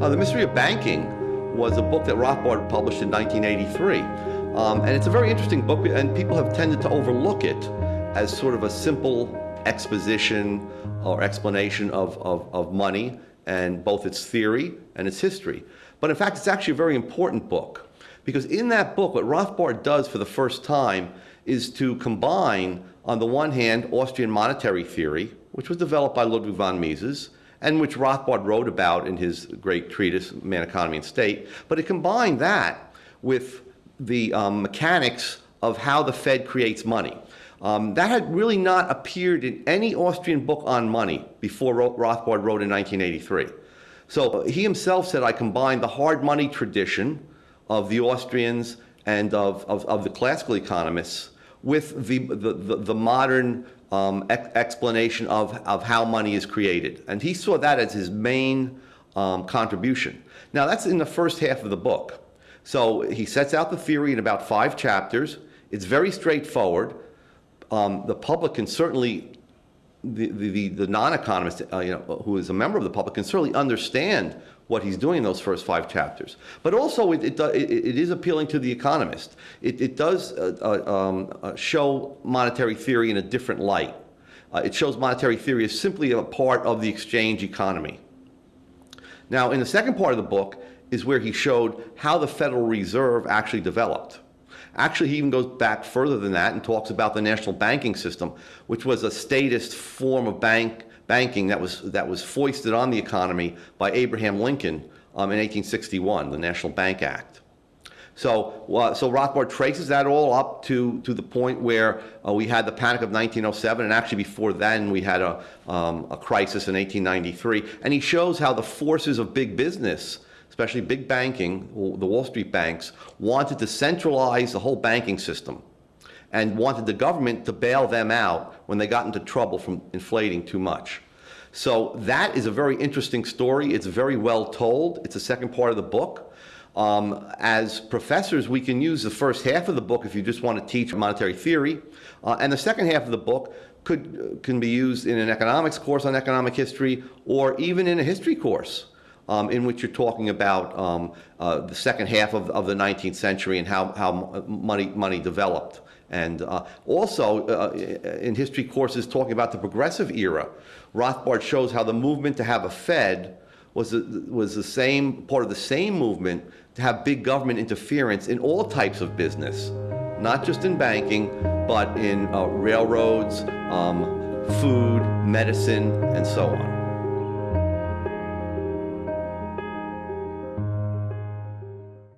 Uh, the Mystery of Banking was a book that Rothbard published in 1983. Um, and it's a very interesting book, and people have tended to overlook it as sort of a simple exposition or explanation of, of, of money and both its theory and its history. But in fact, it's actually a very important book because in that book, what Rothbard does for the first time is to combine, on the one hand, Austrian monetary theory, which was developed by Ludwig von Mises, and which Rothbard wrote about in his great treatise, Man, Economy, and State. But it combined that with the um, mechanics of how the Fed creates money. Um, that had really not appeared in any Austrian book on money before Rothbard wrote in 1983. So he himself said, I combined the hard money tradition of the Austrians and of, of, of the classical economists with the, the, the, the modern um, ex explanation of, of how money is created. And he saw that as his main um, contribution. Now that's in the first half of the book. So he sets out the theory in about five chapters. It's very straightforward. Um, the public can certainly, the, the, the non-economist uh, you know, who is a member of the public can certainly understand what he's doing in those first five chapters. But also it, it, it, it is appealing to the economist. It, it does uh, uh, um, uh, show monetary theory in a different light. Uh, it shows monetary theory as simply a part of the exchange economy. Now, in the second part of the book is where he showed how the Federal Reserve actually developed. Actually, he even goes back further than that and talks about the national banking system, which was a statist form of bank banking that was, that was foisted on the economy by Abraham Lincoln um, in 1861, the National Bank Act. So, uh, so Rothbard traces that all up to, to the point where uh, we had the panic of 1907, and actually before then we had a, um, a crisis in 1893. And he shows how the forces of big business, especially big banking, the Wall Street banks, wanted to centralize the whole banking system and wanted the government to bail them out when they got into trouble from inflating too much. So that is a very interesting story. It's very well told. It's the second part of the book. Um, as professors, we can use the first half of the book if you just want to teach monetary theory. Uh, and the second half of the book could, can be used in an economics course on economic history or even in a history course. Um, in which you're talking about um, uh, the second half of, of, the 19th century and how, how money, money developed. And uh, also uh, in history courses talking about the progressive era, Rothbard shows how the movement to have a Fed was, the, was the same, part of the same movement to have big government interference in all types of business, not just in banking, but in uh, railroads, um, food, medicine, and so on.